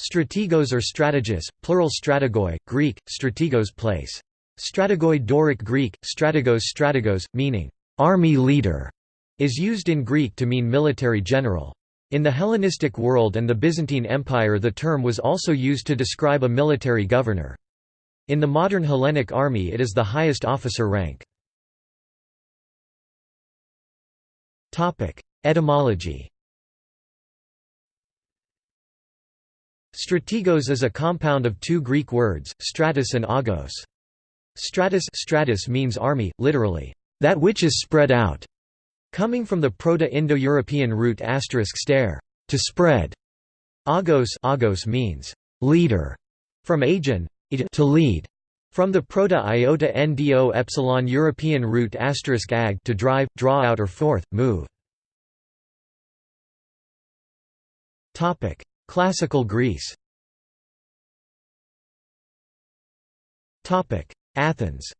Strategos or strategos, plural strategoi, Greek, strategos place. Strategoi Doric Greek, strategos strategos, meaning, army leader, is used in Greek to mean military general. In the Hellenistic world and the Byzantine Empire the term was also used to describe a military governor. In the modern Hellenic army it is the highest officer rank. Etymology Strategos is a compound of two Greek words, stratus and agos. Stratus, stratus means army, literally, that which is spread out, coming from the Proto-Indo-European root asterisk stare, to spread. Agos, agos means leader, from agen, to lead. From the Proto-Iota Ndo epsilon European root asterisk ag to drive, draw out or forth, move. Topic: Classical Greece Athens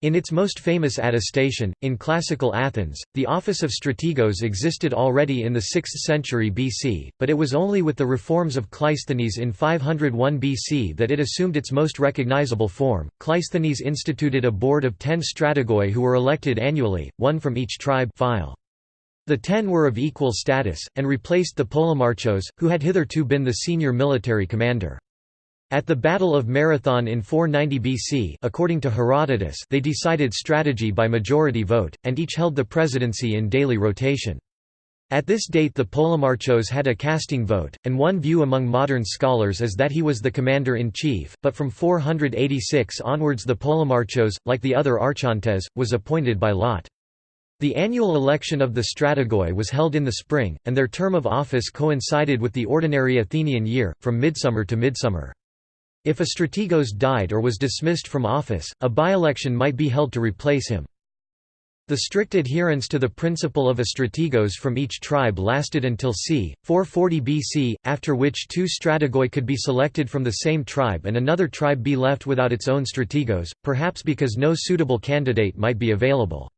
In its most famous attestation, in classical Athens, the office of strategos existed already in the 6th century BC, but it was only with the reforms of Cleisthenes in 501 BC that it assumed its most recognizable form. Cleisthenes instituted a board of ten strategoi who were elected annually, one from each tribe file. The ten were of equal status, and replaced the Polemarchos, who had hitherto been the senior military commander. At the Battle of Marathon in 490 BC according to Herodotus they decided strategy by majority vote, and each held the presidency in daily rotation. At this date the Polemarchos had a casting vote, and one view among modern scholars is that he was the commander-in-chief, but from 486 onwards the Polemarchos, like the other archontes, was appointed by lot. The annual election of the strategoi was held in the spring, and their term of office coincided with the ordinary Athenian year, from midsummer to midsummer. If a strategos died or was dismissed from office, a by-election might be held to replace him. The strict adherence to the principle of a strategos from each tribe lasted until c. 440 BC, after which two strategoi could be selected from the same tribe and another tribe be left without its own strategos, perhaps because no suitable candidate might be available.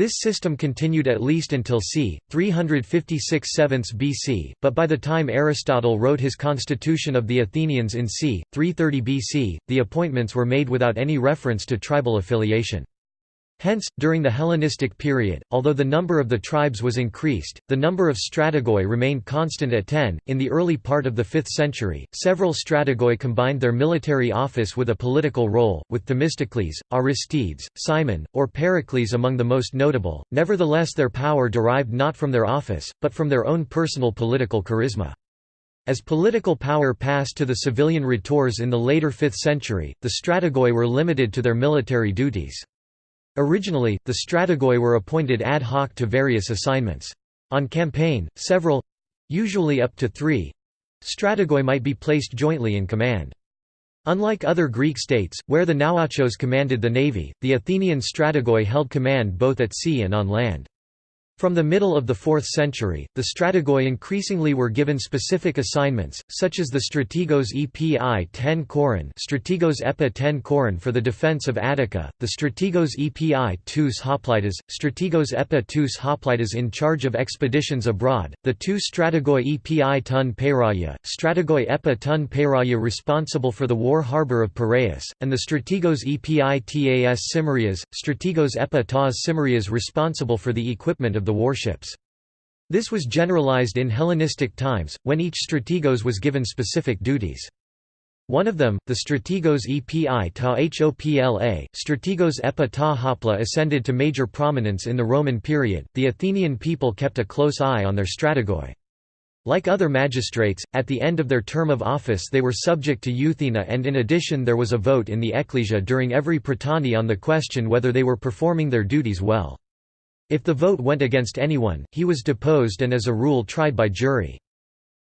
This system continued at least until c. 356 7 BC, but by the time Aristotle wrote his Constitution of the Athenians in c. 330 BC, the appointments were made without any reference to tribal affiliation. Hence, during the Hellenistic period, although the number of the tribes was increased, the number of strategoi remained constant at ten. In the early part of the 5th century, several strategoi combined their military office with a political role, with Themistocles, Aristides, Cimon, or Pericles among the most notable. Nevertheless, their power derived not from their office, but from their own personal political charisma. As political power passed to the civilian rhetors in the later 5th century, the strategoi were limited to their military duties. Originally, the strategoi were appointed ad hoc to various assignments. On campaign, several—usually up to three—strategoi might be placed jointly in command. Unlike other Greek states, where the nauarchos commanded the navy, the Athenian strategoi held command both at sea and on land. From the middle of the 4th century, the strategoi increasingly were given specific assignments, such as the strategos epi 10 koron strategos epa 10 koron for the defense of Attica, the strategos epi tous hoplitas, strategos epa tous hoplitas in charge of expeditions abroad, the two strategoi epi ton peiraya, strategoi epa ton peiraya responsible for the war harbour of Piraeus, and the strategos epi tas simarias, strategos epa tas simarias responsible for the equipment of the the warships. This was generalized in Hellenistic times, when each strategos was given specific duties. One of them, the strategos epi ta hopla, strategos epa ta hopla ascended to major prominence in the Roman period. The Athenian people kept a close eye on their strategoi. Like other magistrates, at the end of their term of office they were subject to euthyna and in addition there was a vote in the ecclesia during every prytany on the question whether they were performing their duties well. If the vote went against anyone, he was deposed and as a rule tried by jury.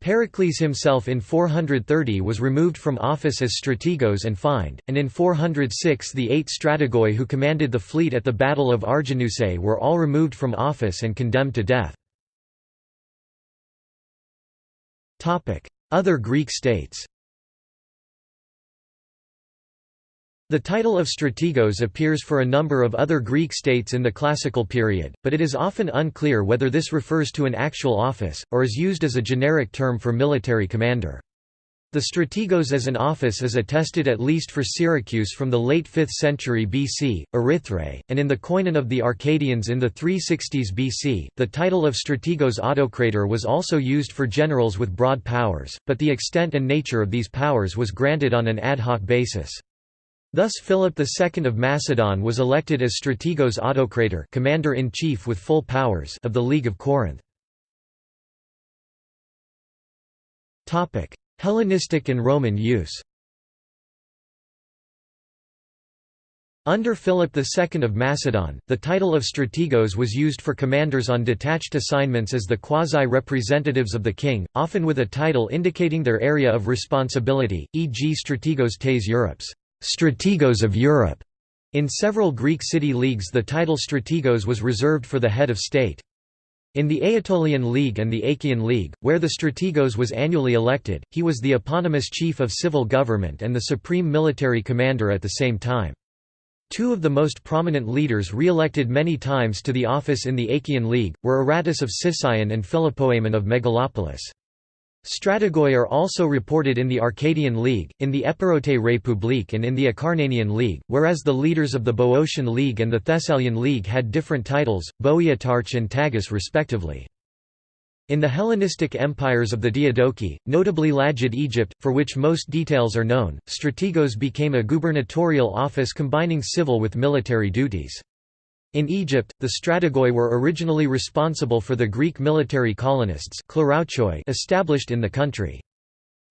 Pericles himself in 430 was removed from office as strategos and fined, and in 406 the eight strategoi who commanded the fleet at the Battle of Arginusae were all removed from office and condemned to death. Other Greek states The title of strategos appears for a number of other Greek states in the classical period, but it is often unclear whether this refers to an actual office, or is used as a generic term for military commander. The strategos as an office is attested at least for Syracuse from the late 5th century BC, Erythrae, and in the koinon of the Arcadians in the 360s BC. The title of strategos autocrator was also used for generals with broad powers, but the extent and nature of these powers was granted on an ad hoc basis. Thus Philip II of Macedon was elected as strategos autocrator commander-in-chief with full powers of the League of Corinth. Hellenistic and Roman use Under Philip II of Macedon, the title of strategos was used for commanders on detached assignments as the quasi-representatives of the king, often with a title indicating their area of responsibility, e.g. strategos tes Europes strategos of Europe. In several Greek city leagues the title strategos was reserved for the head of state. In the Aetolian League and the Achaean League, where the strategos was annually elected, he was the eponymous chief of civil government and the supreme military commander at the same time. Two of the most prominent leaders re-elected many times to the office in the Achaean League, were Aratus of Sicyon and Philopoemen of Megalopolis. Strategoi are also reported in the Arcadian League, in the Epirote République and in the Acarnanian League, whereas the leaders of the Boeotian League and the Thessalian League had different titles, Boeotarch and Tagus respectively. In the Hellenistic empires of the Diadochi, notably Lagid Egypt, for which most details are known, strategos became a gubernatorial office combining civil with military duties. In Egypt, the strategoi were originally responsible for the Greek military colonists established in the country.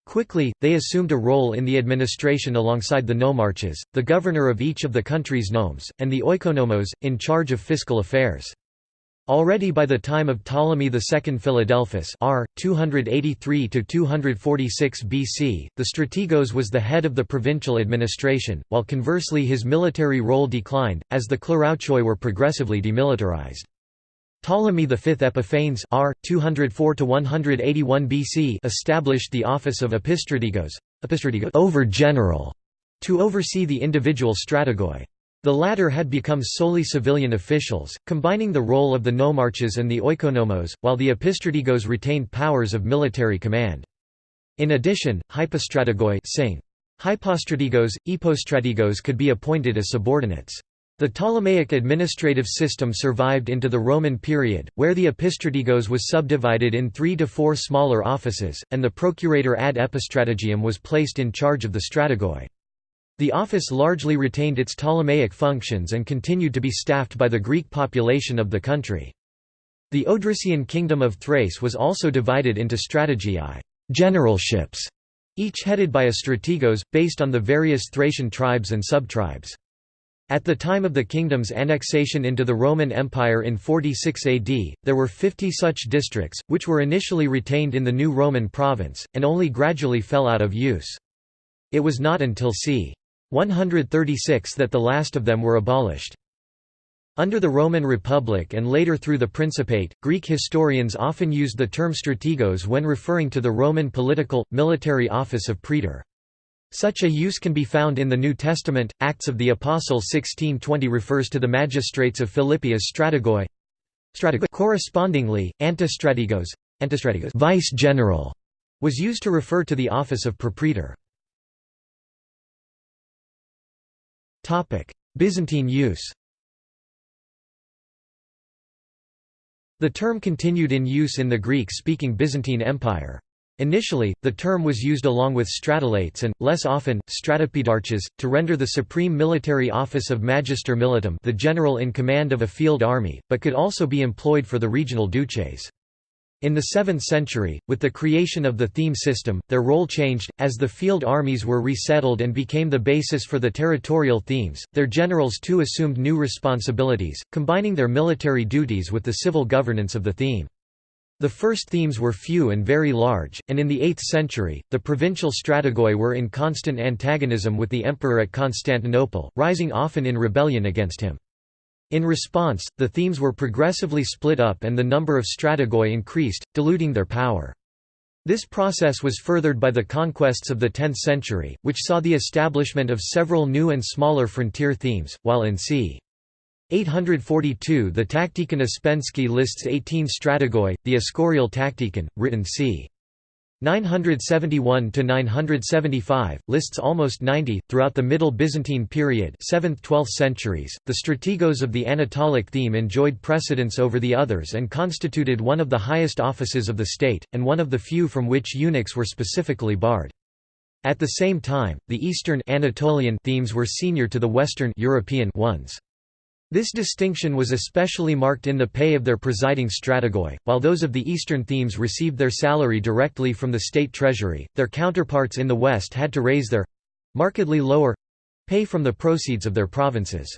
Quickly, they assumed a role in the administration alongside the nomarches, the governor of each of the country's nomes, and the oikonomos, in charge of fiscal affairs. Already by the time of Ptolemy II Philadelphus r. 283–246 BC, the strategos was the head of the provincial administration, while conversely his military role declined, as the klerouchoi were progressively demilitarized. Ptolemy V Epiphanes r. 204–181 BC established the office of epistrategos, over-general, to oversee the individual strategoi. The latter had become solely civilian officials, combining the role of the nomarches and the oikonomos, while the epistrategos retained powers of military command. In addition, hypostrategoi. Hypostrategos, epostrategos could be appointed as subordinates. The Ptolemaic administrative system survived into the Roman period, where the epistrategos was subdivided in three to four smaller offices, and the procurator ad epistrategium was placed in charge of the strategoi. The office largely retained its Ptolemaic functions and continued to be staffed by the Greek population of the country. The Odrysian kingdom of Thrace was also divided into strategii generalships, each headed by a strategos, based on the various Thracian tribes and subtribes. At the time of the kingdom's annexation into the Roman Empire in 46 AD, there were 50 such districts, which were initially retained in the new Roman province, and only gradually fell out of use. It was not until c. 136 that the last of them were abolished. Under the Roman Republic and later through the Principate, Greek historians often used the term strategos when referring to the Roman political, military office of praetor. Such a use can be found in the New Testament. Acts of the Apostle 16:20 refers to the magistrates of Philippi as strategoi. Correspondingly, antistrategos, antistrategos vice general was used to refer to the office of propraetor. Byzantine use The term continued in use in the Greek-speaking Byzantine Empire. Initially, the term was used along with stratelates and, less often, stratopedarches, to render the supreme military office of magister militum the general in command of a field army, but could also be employed for the regional duces. In the 7th century, with the creation of the theme system, their role changed, as the field armies were resettled and became the basis for the territorial themes. Their generals too assumed new responsibilities, combining their military duties with the civil governance of the theme. The first themes were few and very large, and in the 8th century, the provincial strategoi were in constant antagonism with the emperor at Constantinople, rising often in rebellion against him. In response, the themes were progressively split up and the number of strategoi increased, diluting their power. This process was furthered by the conquests of the 10th century, which saw the establishment of several new and smaller frontier themes, while in c. 842 the Tacticon Ouspensky lists 18 strategoi, the Escorial Tacticon, written c. 971–975, lists almost 90. Throughout the Middle Byzantine period 7th–12th centuries, the strategos of the Anatolic theme enjoyed precedence over the others and constituted one of the highest offices of the state, and one of the few from which eunuchs were specifically barred. At the same time, the Eastern Anatolian themes were senior to the Western European ones. This distinction was especially marked in the pay of their presiding strategoi, while those of the eastern themes received their salary directly from the state treasury, their counterparts in the west had to raise their—markedly lower—pay from the proceeds of their provinces.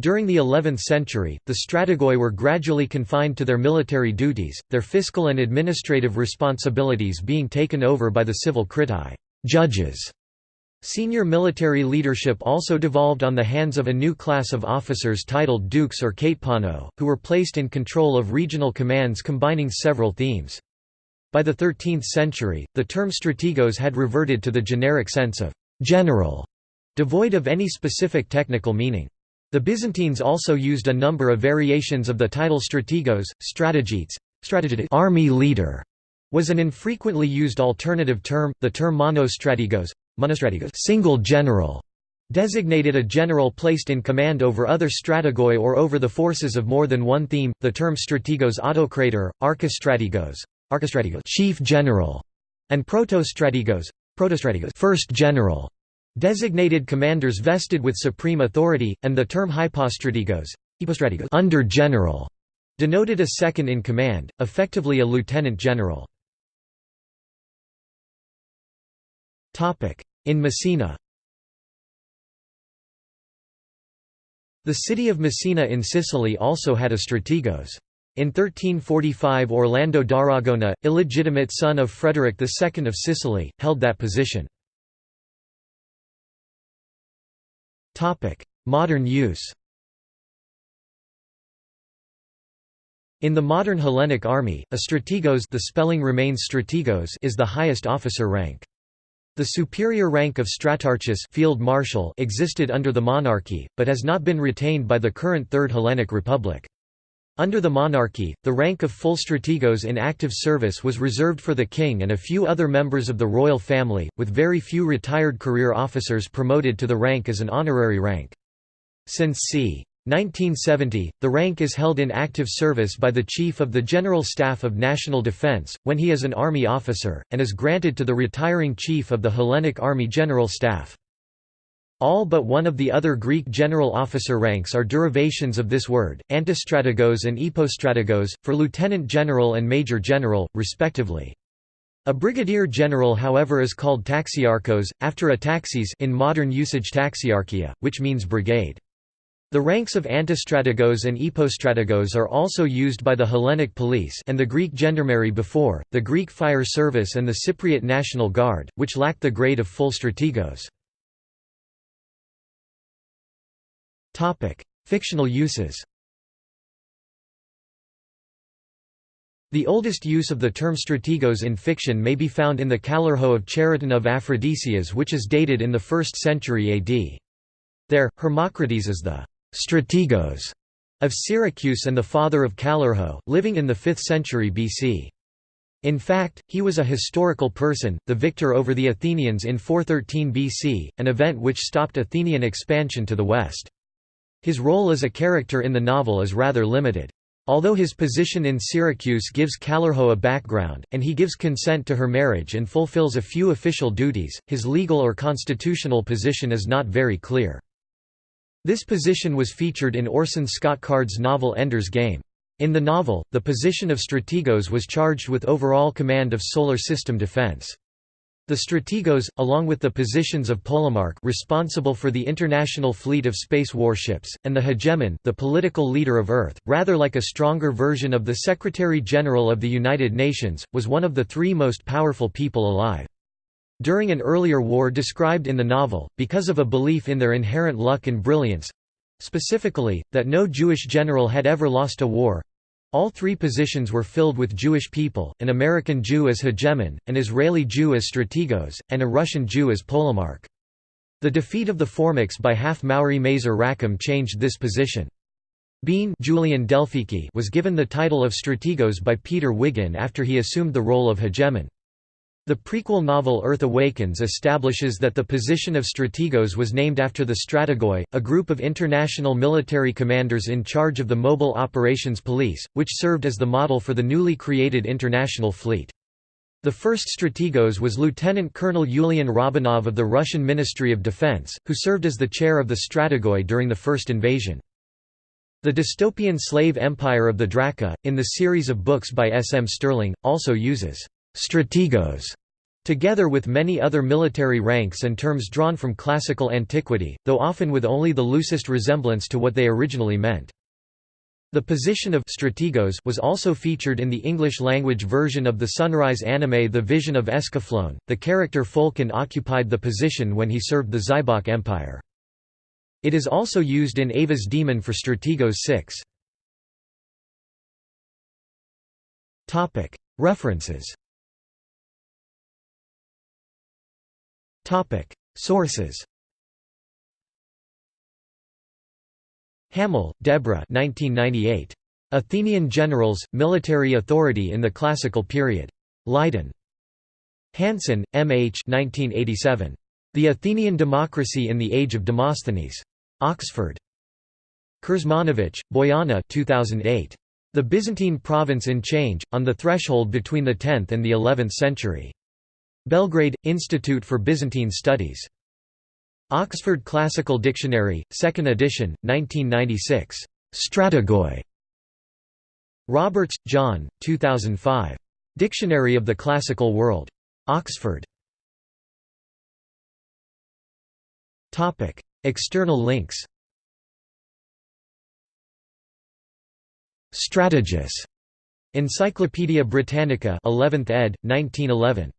During the 11th century, the strategoi were gradually confined to their military duties, their fiscal and administrative responsibilities being taken over by the civil kritai judges", Senior military leadership also devolved on the hands of a new class of officers titled dukes or katepano, who were placed in control of regional commands combining several themes. By the 13th century, the term strategos had reverted to the generic sense of «general», devoid of any specific technical meaning. The Byzantines also used a number of variations of the title strategos, strategites, army leader was an infrequently used alternative term, the term monostrategos single general designated a general placed in command over other strategoi or over the forces of more than one theme. The term strategos autocrator, archistrategos, archistrategos chief general, and protostrategos, protostrategos first general designated commanders vested with supreme authority, and the term hypostrategos, hypostrategos under general denoted a second in command, effectively a lieutenant general. In Messina The city of Messina in Sicily also had a strategos. In 1345 Orlando d'Aragona, illegitimate son of Frederick II of Sicily, held that position. Modern use In the modern Hellenic army, a strategos the spelling remains strategos is the highest officer rank. The superior rank of stratarchus field marshal existed under the monarchy, but has not been retained by the current Third Hellenic Republic. Under the monarchy, the rank of full strategos in active service was reserved for the king and a few other members of the royal family, with very few retired career officers promoted to the rank as an honorary rank. Since c. 1970, the rank is held in active service by the Chief of the General Staff of National Defense, when he is an Army officer, and is granted to the retiring Chief of the Hellenic Army General Staff. All but one of the other Greek general officer ranks are derivations of this word, antistrategos and epostrategos, for lieutenant general and major general, respectively. A brigadier general however is called taxiarchos, after a taxis in modern usage taxiarchia, which means brigade. The ranks of antistrategos and epostrategos are also used by the Hellenic police and the Greek gendarmerie before, the Greek fire service and the Cypriot National Guard, which lacked the grade of full strategos. Fictional uses The oldest use of the term strategos in fiction may be found in the Callirhoe of Chariton of Aphrodisias which is dated in the 1st century AD. There, Hermocrates is the strategos of Syracuse and the father of Callirhoe, living in the 5th century BC. In fact, he was a historical person, the victor over the Athenians in 413 BC, an event which stopped Athenian expansion to the west. His role as a character in the novel is rather limited. Although his position in Syracuse gives Callirhoe a background, and he gives consent to her marriage and fulfills a few official duties, his legal or constitutional position is not very clear. This position was featured in Orson Scott Card's novel Ender's Game. In the novel, the position of strategos was charged with overall command of solar system defense. The strategos, along with the positions of Polemarch responsible for the international fleet of space warships, and the hegemon the political leader of Earth, rather like a stronger version of the Secretary-General of the United Nations, was one of the three most powerful people alive. During an earlier war described in the novel, because of a belief in their inherent luck and brilliance—specifically, that no Jewish general had ever lost a war, All three positions were filled with Jewish people, an American Jew as hegemon, an Israeli Jew as strategos, and a Russian Jew as polemarch. The defeat of the Formics by half Maori Mazer Rackham changed this position. Bean Julian Delphiki was given the title of strategos by Peter Wiggin after he assumed the role of hegemon. The prequel novel Earth Awakens establishes that the position of strategos was named after the Strategoi, a group of international military commanders in charge of the Mobile Operations Police, which served as the model for the newly created international fleet. The first strategos was Lieutenant Colonel Yulian Robanov of the Russian Ministry of Defense, who served as the chair of the Strategoi during the first invasion. The dystopian slave empire of the Draka, in the series of books by S. M. Stirling, also uses strategos, together with many other military ranks and terms drawn from classical antiquity, though often with only the loosest resemblance to what they originally meant. The position of strategos was also featured in the English-language version of the Sunrise anime The Vision of Escaflowne. The character Folken occupied the position when he served the Zaibach Empire. It is also used in Ava's Demon for Strategos 6. References Topic: Sources. Hamel, Deborah. 1998. Athenian Generals, Military Authority in the Classical Period. Leiden. Hansen, M. H. 1987. The Athenian Democracy in the Age of Demosthenes. Oxford. Krsmanovic, Bojana. 2008. The Byzantine Province in Change, on the Threshold Between the Tenth and the Eleventh Century. Belgrade, Institute for Byzantine Studies. Oxford Classical Dictionary, 2nd edition, 1996. Strategoi. Roberts, John, 2005. Dictionary of the Classical World. Oxford. External links Strategus. Encyclopædia Britannica 11th ed., 1911.